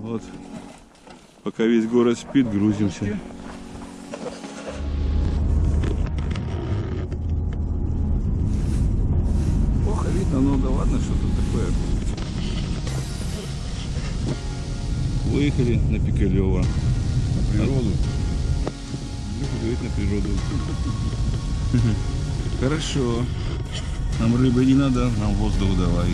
Вот. Пока весь город спит, грузимся. Плохо видно, но да ладно, что тут такое. Выехали на Пикалево. На природу. говорит на природу. Хорошо. Нам рыбы не надо, нам воздух давай.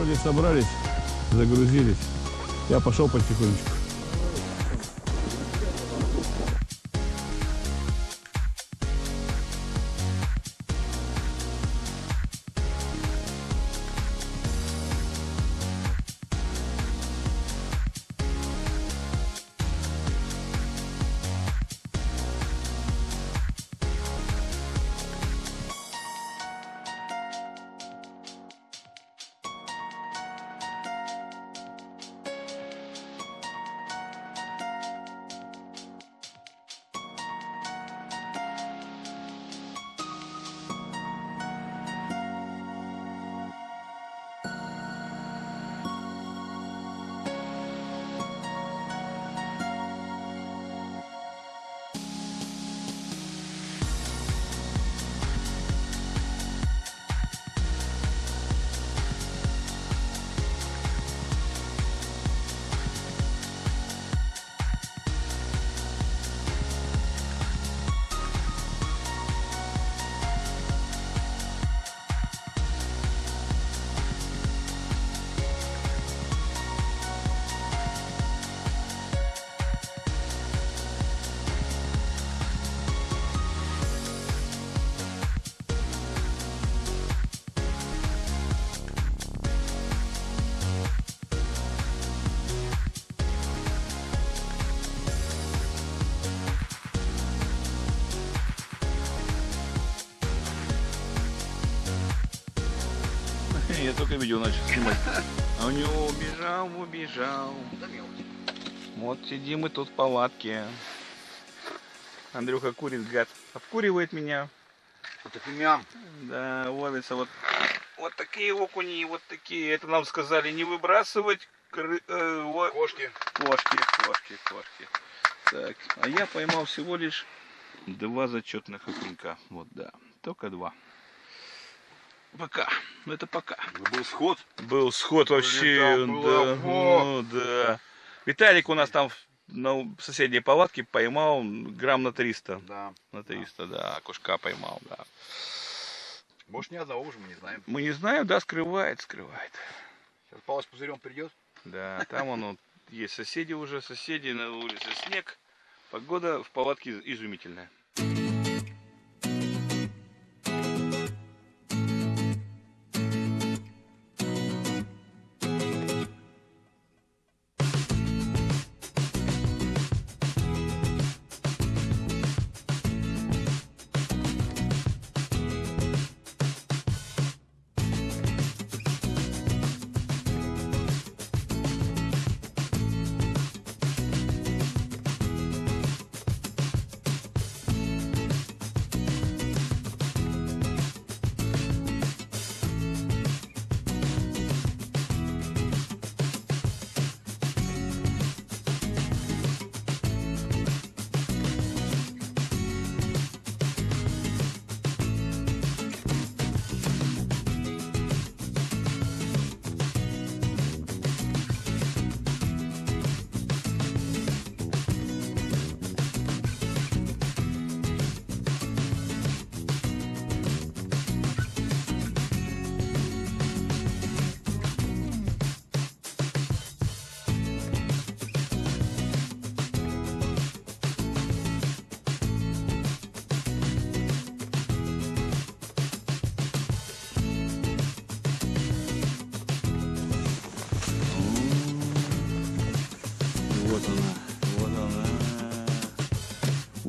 Вроде собрались, загрузились. Я пошел потихонечку. Я только видео начал снимать. А у него убежал, убежал. Вот сидим мы тут в палатке. Андрюха курит, гад. Обкуривает меня. Это фимиам. Да, ловится вот, вот такие окуни, вот такие. Это нам сказали не выбрасывать кры- э, ло- Кошки. кошки, кошки, кошки. Так, а я поймал всего лишь два зачетных окунька. Вот, да, только два. Пока. Ну это пока. Был сход. Был сход вообще, было да, ну да. Виталик у нас там на соседней палатке поймал грамм на 300. Да. На 300, да, кушка поймал, да. Может, ни одного уже мы не знаем. Мы не знаем, да, скрывает, скрывает. Сейчас с пузырем придет. Да, там он есть соседи уже, соседи, на улице снег. Погода в палатке изумительная.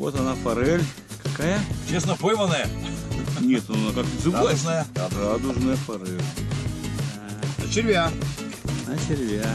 Вот она форель. Какая? Честно пойманная. Нет, ну она как зубастая. Радужная. Радужная форель. На червя. На червя.